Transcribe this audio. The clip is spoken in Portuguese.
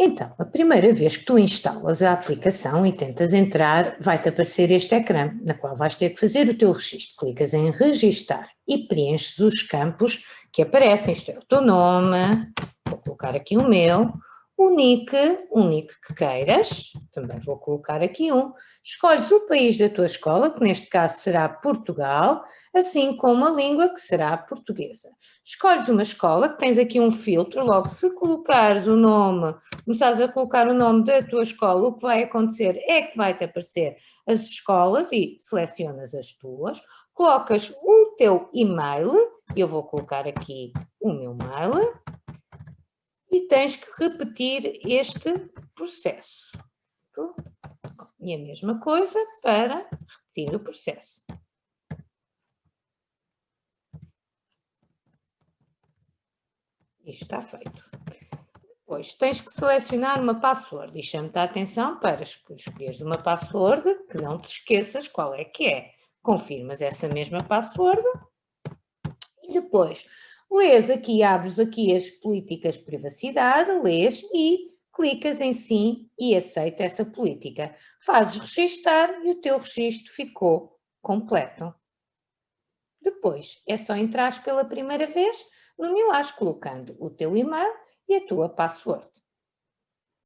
Então, a primeira vez que tu instalas a aplicação e tentas entrar, vai-te aparecer este ecrã, na qual vais ter que fazer o teu registro. Clicas em registar e preenches os campos que aparecem. Isto é o teu nome, vou colocar aqui o meu, o nick, um nick que queiras, também vou colocar aqui um, escolhes o país da tua escola, que neste caso será Portugal, assim como a língua, que será portuguesa. Escolhes uma escola, que tens aqui um filtro, logo se colocares o nome, começares a colocar o nome da tua escola, o que vai acontecer é que vai-te aparecer as escolas e selecionas as tuas, colocas o teu e-mail, eu vou colocar aqui o meu mail, e tens que repetir este processo. E a mesma coisa para repetir o processo. Isto está feito. Depois, tens que selecionar uma password e chama-te a atenção para escolheres uma password que não te esqueças qual é que é. Confirmas essa mesma password e depois lês aqui, abres aqui as políticas de privacidade, lês e clicas em sim e aceita essa política. Fazes registar e o teu registro ficou completo. Depois, é só entrar pela primeira vez no Milás colocando o teu e-mail e a tua password.